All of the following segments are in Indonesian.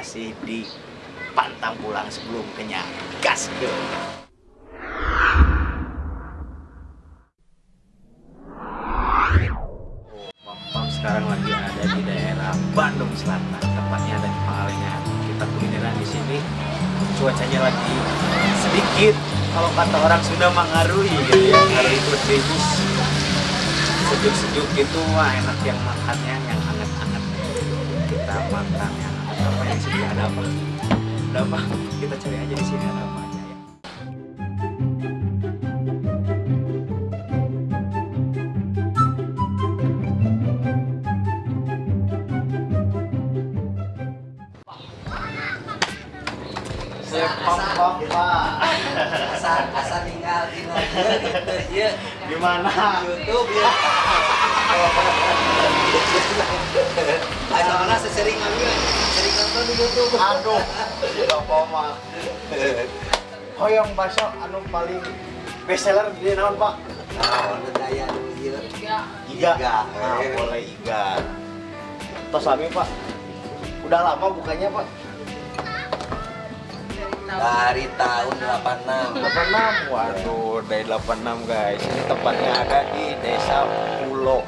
masih di pantang pulang sebelum kenyang. Gas go. Pam sekarang lagi ada di daerah Bandung Selatan, tepatnya ada di Pangalengan. Kita kulineran di sini. Cuacanya lagi sedikit kalau kata orang Sunda mengaruhi gitu ya. Itu tribus sejuk-sejuk gitu wah enak yang makannya yang hangat-hangat kita makan yang apa yang sini ada apa? Ada apa? Kita cari aja di sini ada apa aja ya. Sepam papa asal asal tinggal di gitu. Ya gimana YouTube ya. Ayo mana sesering ambil sering nonton di YouTube aduh apa mah hoyong bakso anu paling best seller di naon pak nah ada daya ya Iga. Iga. Ah, boleh Iga. Tos lami Pak. Udah lama bukannya Pak? dari tahun 86 86. Waduh, dari 86 guys. Ini tempatnya ada di Desa Pulau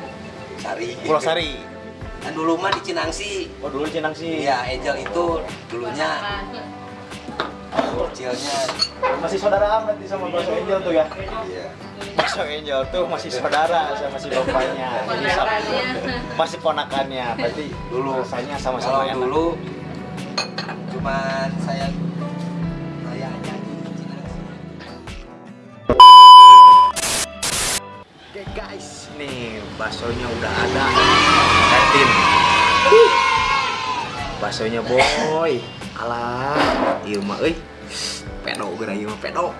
Sari Pulau Sari. Kan dulu mah di Cinangsi Oh, dulu Cinang sih. Iya, Angel itu dulunya kecilnya Masih saudara berarti sama Bakso Angel tuh ya. iya. Bakso Angel tuh masih saudara sama si bapaknya. Jadi sama, masih ponakannya. Berarti Dulu. rasanya sama-sama Kalau enak. dulu cuman saya saya aja di Cinangsi. Oke guys, nih baksonya udah ada. Liatin. Baksonya boy. Alah, ieu mah euy. Pedo geura ieu mah pedo.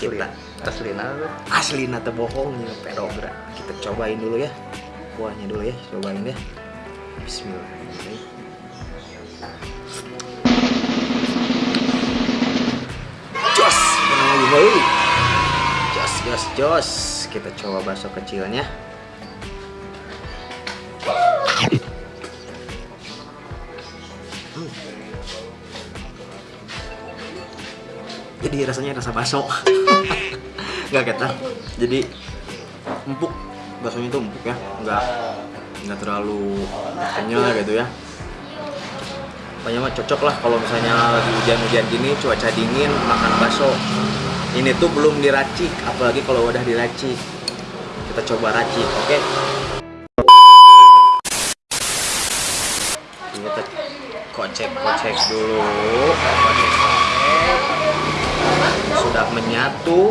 Kita Aslina aslina teu bohong ieu pedo geura. Kita cobain dulu ya. Kuahnya dulu ya, cobain ya. Bismillahirrahmanirrahim. Jos, kenal lagi. Jos, jos, jos. Kita coba bakso kecilnya. Jadi rasanya rasa bakso. Nggak ketan. Jadi empuk. Baksonya itu empuk ya. Nggak nggak terlalu kenyal gitu ya. Pokoknya mah cocok lah kalau misalnya lagi hujan-hujan gini, cuaca dingin, makan bakso. Ini tuh belum diracik, apalagi kalau udah diracik. Kita coba racik, oke? Kita kocek-kocek dulu, kocek-kocek. Sudah menyatu,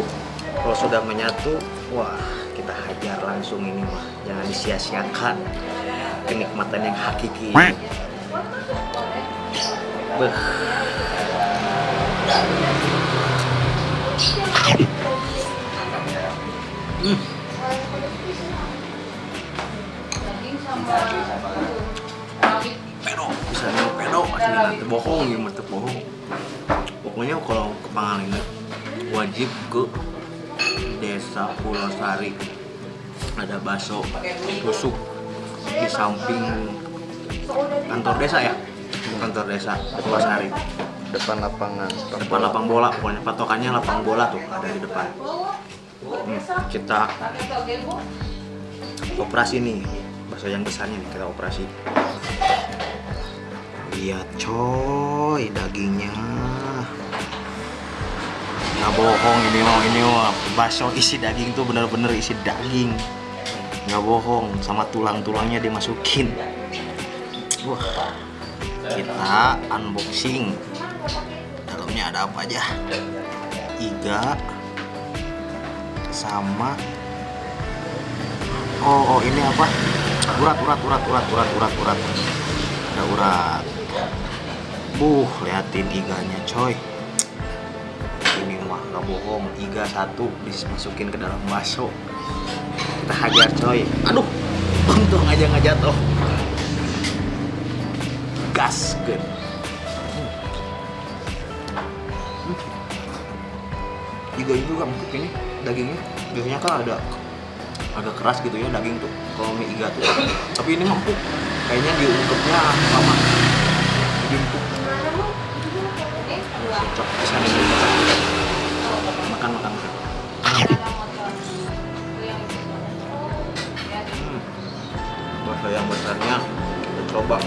kalau sudah menyatu, wah kita hajar langsung ini mah. Jangan disia-siakan kenikmatan yang hakiki. Beh. Hmm. Nanti bohong ya, mata bohong. Pokoknya kalau ke Pangalengan wajib ke desa Pulau Sari. Ada bakso tusuk di samping kantor desa ya, kantor desa Pulau Sari. depan lapangan depan lapang bola pokoknya patokannya lapang bola tuh ada di depan Hmm, kita operasi nih bakso yang besarnya nih kita operasi lihat coy dagingnya. Nggak bohong ini mau ini mah. Bakso isi daging tuh bener-bener isi daging. Nggak bohong sama tulang-tulangnya dimasukin. Wah kita unboxing. Dalamnya ada apa aja? Iga sama oh, oh ini apa? Urat urat urat urat urat urat urat. Ada urat buh liatin iganya coy. Ini mah nggak bohong. Iga satu dimasukin ke dalam bakso. Kita hajar coy. Aduh untung aja nggak jatuh. Gas good Iga itu juga empuk ini dagingnya. Biasanya kan ada agak keras gitu ya daging tuh. Kalau mie iga tuh. Tapi ini empuk kayaknya diungkepnya lama cocok pisan ini makan makan hmm. bahasa yang besarnya kita coba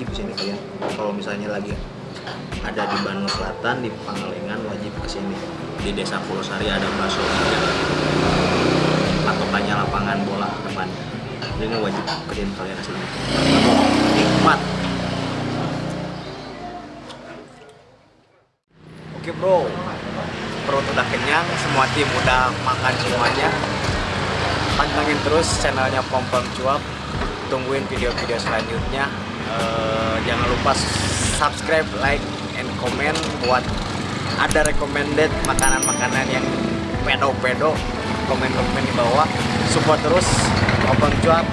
wajib ke sini kalian kalau misalnya lagi ada di Bandung Selatan di Pangalengan wajib ke sini di desa Pulau Sari ada bakso patokannya lapangan bola depan. Ini wajib ke sini kalian asli nikmat. Oke bro. Perut udah kenyang semua tim udah makan semuanya. Pantengin terus channelnya Pom Pom Cuap. Tungguin video-video selanjutnya Eh, jangan lupa subscribe like and comment buat ada recommended makanan-makanan yang pedo-pedo komen-komen di bawah. Support terus Pom Cuap